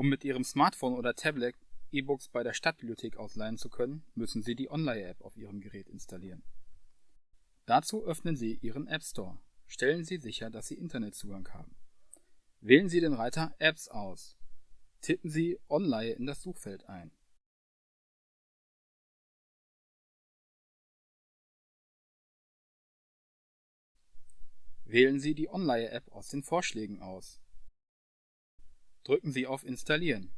Um mit Ihrem Smartphone oder Tablet E-Books bei der Stadtbibliothek ausleihen zu können, müssen Sie die Online-App auf Ihrem Gerät installieren. Dazu öffnen Sie Ihren App Store. Stellen Sie sicher, dass Sie Internetzugang haben. Wählen Sie den Reiter Apps aus. Tippen Sie Online in das Suchfeld ein. Wählen Sie die Online-App aus den Vorschlägen aus. Drücken Sie auf Installieren.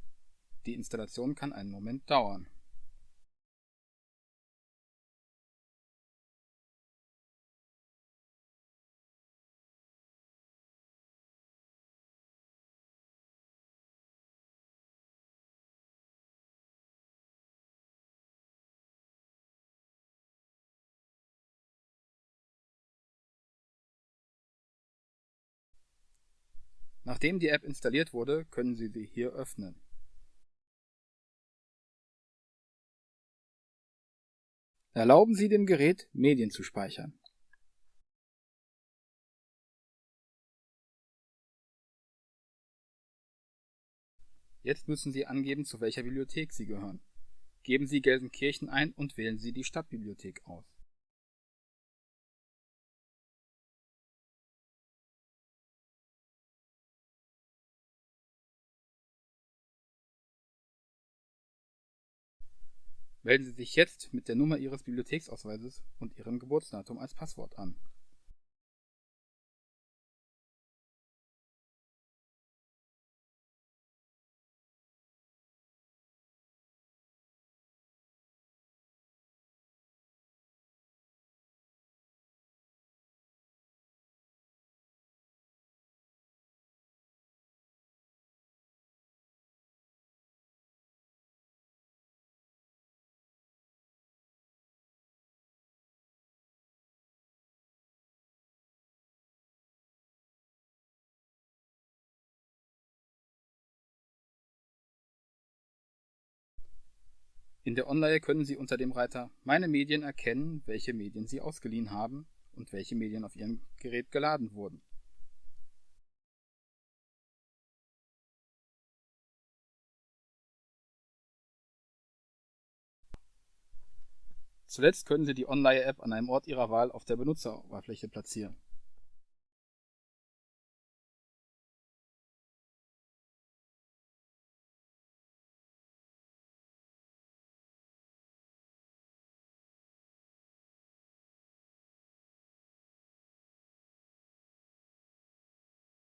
Die Installation kann einen Moment dauern. Nachdem die App installiert wurde, können Sie sie hier öffnen. Erlauben Sie dem Gerät, Medien zu speichern. Jetzt müssen Sie angeben, zu welcher Bibliothek Sie gehören. Geben Sie Gelsenkirchen ein und wählen Sie die Stadtbibliothek aus. Melden Sie sich jetzt mit der Nummer Ihres Bibliotheksausweises und Ihrem Geburtsdatum als Passwort an In der Online können Sie unter dem Reiter Meine Medien erkennen, welche Medien Sie ausgeliehen haben und welche Medien auf Ihrem Gerät geladen wurden. Zuletzt können Sie die Online-App an einem Ort Ihrer Wahl auf der Benutzeroberfläche platzieren